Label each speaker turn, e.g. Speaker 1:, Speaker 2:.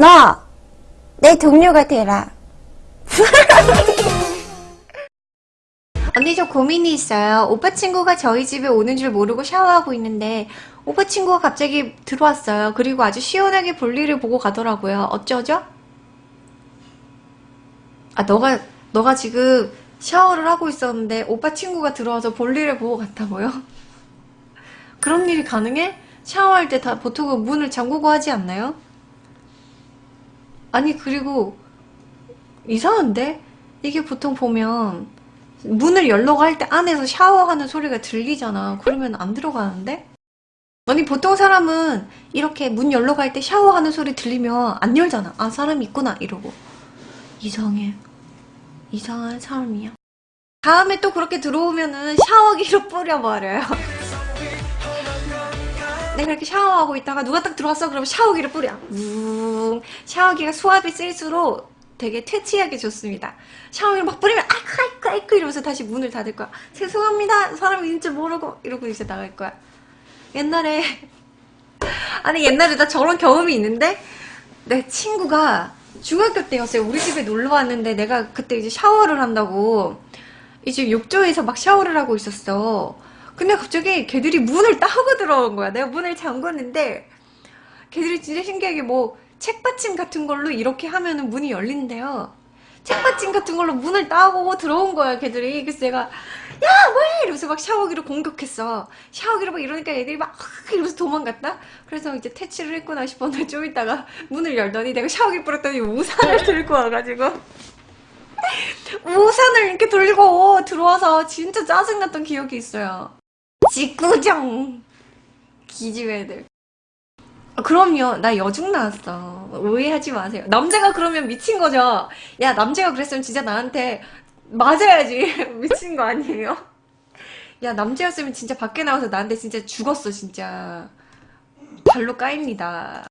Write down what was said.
Speaker 1: 너! 내 동료가 되라. 언니 저 고민이 있어요. 오빠 친구가 저희 집에 오는 줄 모르고 샤워하고 있는데 오빠 친구가 갑자기 들어왔어요. 그리고 아주 시원하게 볼일을 보고 가더라고요. 어쩌죠? 아 너가 너가 지금 샤워를 하고 있었는데 오빠 친구가 들어와서 볼일을 보고 갔다고요? 그런 일이 가능해? 샤워할 때 다 보통은 문을 잠그고 하지 않나요? 아니 그리고 이상한데? 이게 보통 보면 문을 열려고 할 때 안에서 샤워하는 소리가 들리잖아. 그러면 안 들어가는데? 아니 보통 사람은 이렇게 문 열려고 할 때 샤워하는 소리 들리면 안 열잖아. 아 사람 있구나 이러고. 이상해. 이상한 사람이야. 다음에 또 그렇게 들어오면은 샤워기로 뿌려버려요. 내가 이렇게 샤워하고 있다가 누가 딱 들어왔어 그러면 샤워기를 뿌려. 웅. 샤워기가 수압이 쓸수록 되게 퇴치하기 좋습니다. 샤워기를 막 뿌리면 아이쿠 아이쿠 아이쿠 이러면서 다시 문을 닫을 거야. 죄송합니다. 사람이 있는 줄 모르고 이러고 이제 나갈 거야. 옛날에 아니 옛날에 나 저런 경험이 있는데 내 친구가 중학교 때였어요. 우리 집에 놀러 왔는데 내가 그때 이제 샤워를 한다고 이제 욕조에서 막 샤워를 하고 있었어. 근데 갑자기 걔들이 문을 따고 들어온 거야. 내가 문을 잠궜는데 걔들이 진짜 신기하게 뭐 책받침 같은 걸로 이렇게 하면은 문이 열린대요. 책받침 같은 걸로 문을 따고 들어온 거야, 걔들이. 그래서 내가 야, 뭐해! 이러면서 막 샤워기로 공격했어. 샤워기로 막 이러니까 애들이 막 이러면서 도망갔다? 그래서 이제 퇴치를 했구나 싶었는데 좀 있다가 문을 열더니 내가 샤워기 뿌렸더니 우산을 들고 와가지고 우산을 이렇게 들고 들어와서 진짜 짜증났던 기억이 있어요. 직구정 기집 애들. 아, 그럼요. 나 여중 나왔어. 오해하지 마세요. 남자가 그러면 미친 거죠. 야, 남자가 그랬으면 진짜 나한테 맞아야지. 미친 거 아니에요? 야, 남자였으면 진짜 밖에 나와서 나한테 진짜 죽었어, 진짜. 발로 까입니다.